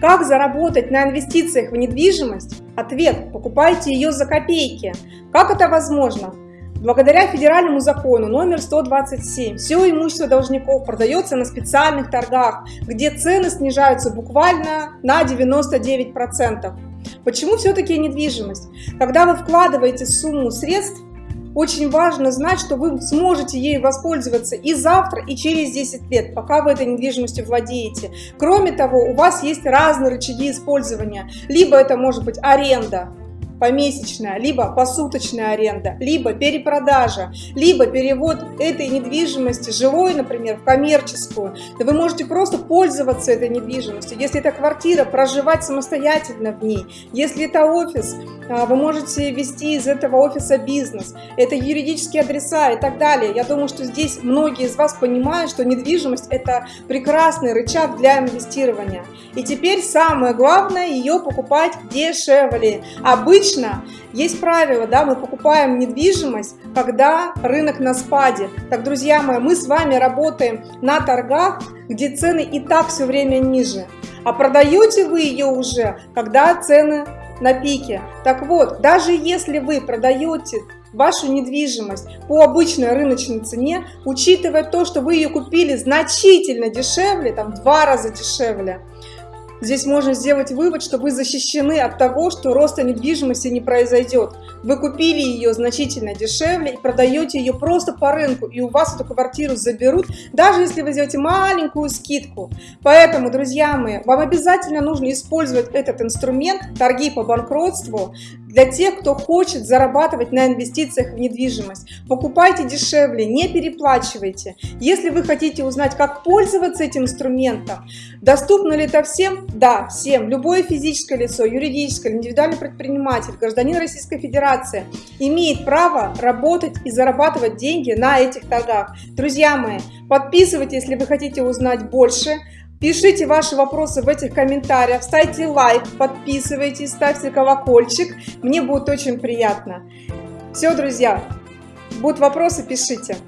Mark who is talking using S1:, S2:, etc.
S1: Как заработать на инвестициях в недвижимость? Ответ – покупайте ее за копейки. Как это возможно? Благодаря федеральному закону номер 127 все имущество должников продается на специальных торгах, где цены снижаются буквально на 99%. Почему все-таки недвижимость? Когда вы вкладываете сумму средств, очень важно знать, что вы сможете ей воспользоваться и завтра, и через 10 лет, пока вы этой недвижимостью владеете. Кроме того, у вас есть разные рычаги использования. Либо это может быть аренда, помесячная, либо посуточная аренда, либо перепродажа, либо перевод этой недвижимости, жилой, например, в коммерческую. Да вы можете просто пользоваться этой недвижимостью. Если это квартира, проживать самостоятельно в ней. Если это офис, вы можете вести из этого офиса бизнес. Это юридические адреса и так далее. Я думаю, что здесь многие из вас понимают, что недвижимость – это прекрасный рычаг для инвестирования. И теперь самое главное – ее покупать дешевле. Обычно есть правило, да, мы покупаем недвижимость, когда рынок на спаде. Так, друзья мои, мы с вами работаем на торгах, где цены и так все время ниже. А продаете вы ее уже, когда цены на пике. Так вот, даже если вы продаете вашу недвижимость по обычной рыночной цене, учитывая то, что вы ее купили значительно дешевле, там в два раза дешевле, Здесь можно сделать вывод, что вы защищены от того, что роста недвижимости не произойдет. Вы купили ее значительно дешевле и продаете ее просто по рынку, и у вас эту квартиру заберут, даже если вы сделаете маленькую скидку. Поэтому, друзья мои, вам обязательно нужно использовать этот инструмент, торги по банкротству, для тех, кто хочет зарабатывать на инвестициях в недвижимость. Покупайте дешевле, не переплачивайте. Если вы хотите узнать, как пользоваться этим инструментом, доступно ли это всем? Да, всем. Любое физическое лицо, юридическое, индивидуальный предприниматель, гражданин Российской Федерации имеет право работать и зарабатывать деньги на этих торгах. Друзья мои, подписывайтесь, если вы хотите узнать больше. Пишите ваши вопросы в этих комментариях, ставьте лайк, подписывайтесь, ставьте колокольчик. Мне будет очень приятно. Все, друзья, будут вопросы, пишите.